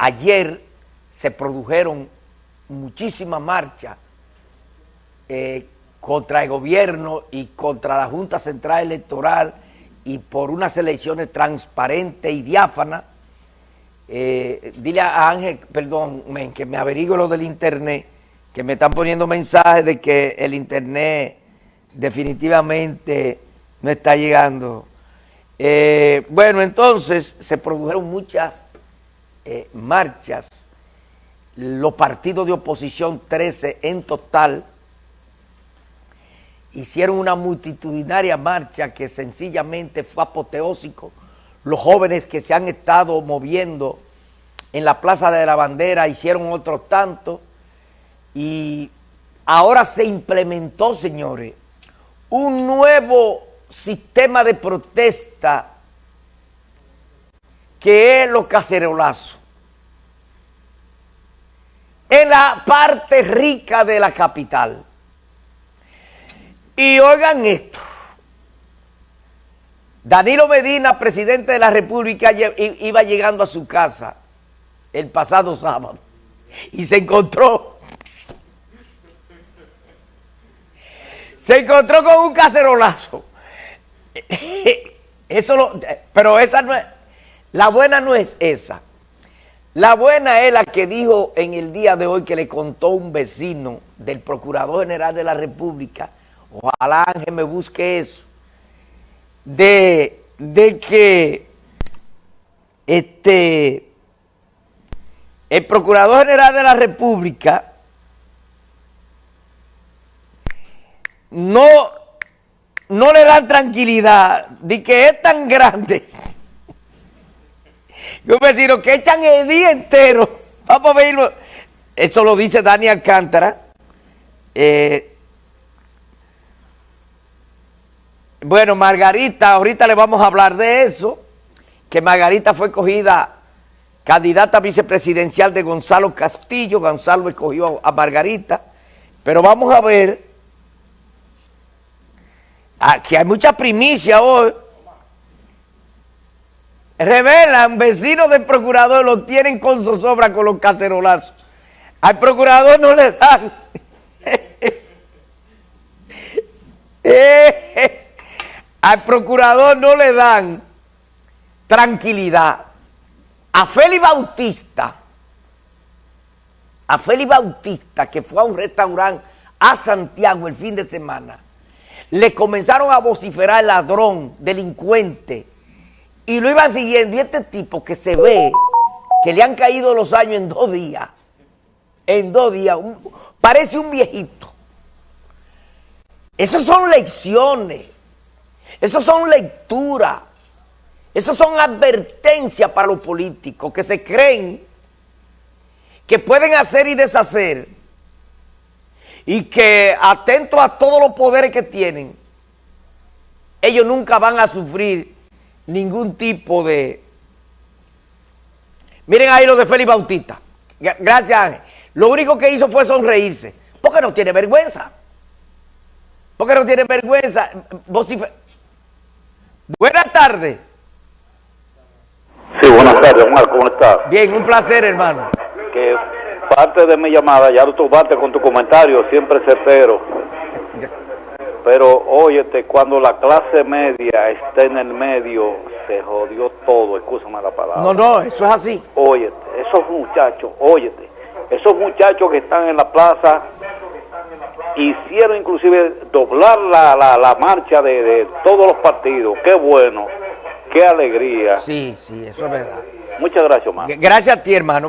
ayer se produjeron muchísimas marchas eh, contra el gobierno y contra la Junta Central Electoral y por unas elecciones transparentes y diáfanas. Eh, dile a Ángel, perdón, que me averigüe lo del internet, que me están poniendo mensajes de que el internet definitivamente no está llegando. Eh, bueno, entonces se produjeron muchas eh, marchas, los partidos de oposición, 13 en total, hicieron una multitudinaria marcha que sencillamente fue apoteósico. Los jóvenes que se han estado moviendo en la Plaza de la Bandera hicieron otros tantos y ahora se implementó, señores, un nuevo sistema de protesta que es los cacerolazos. En la parte rica de la capital. Y oigan esto. Danilo Medina, presidente de la República, iba llegando a su casa el pasado sábado y se encontró se encontró con un cacerolazo. Eso lo, pero esa no es, la buena no es esa. La buena es la que dijo en el día de hoy que le contó un vecino del Procurador General de la República, ojalá Ángel me busque eso, de, de que este, el Procurador General de la República no, no le dan tranquilidad de que es tan grande. Yo me vecino que echan el día entero. Vamos a verlo. Eso lo dice Dani Alcántara. Eh, bueno, Margarita, ahorita le vamos a hablar de eso. Que Margarita fue cogida candidata vicepresidencial de Gonzalo Castillo. Gonzalo escogió a Margarita. Pero vamos a ver Aquí hay mucha primicia hoy. Revelan, vecinos del procurador lo tienen con zozobra con los cacerolazos. Al procurador no le dan. Al procurador no le dan tranquilidad. A Félix Bautista, a Félix Bautista, que fue a un restaurante a Santiago el fin de semana, le comenzaron a vociferar ladrón, delincuente, y lo iban siguiendo. Y este tipo que se ve que le han caído los años en dos días, en dos días, parece un viejito. Esas son lecciones, esas son lecturas, esas son advertencias para los políticos que se creen que pueden hacer y deshacer y que atento a todos los poderes que tienen, ellos nunca van a sufrir ningún tipo de... Miren ahí lo de Félix Bautista. Gracias, Ángel. Lo único que hizo fue sonreírse. Porque no tiene vergüenza. Porque no tiene vergüenza. Buenas tardes. Sí, buenas tardes, Omar, ¿cómo estás? Bien, un placer, hermano. Que parte de mi llamada, ya lo tomaste con tu comentario, siempre certero. Pero óyete, cuando la clase media está en el medio, se jodió todo, escúchame la palabra. No, no, eso es así. Óyete, esos muchachos, óyete, esos muchachos que están en la plaza hicieron inclusive doblar la, la, marcha de, de, todos los partidos. Qué bueno, qué alegría. Sí, sí, eso es verdad. Muchas gracias, hermano. Gracias a ti, hermano.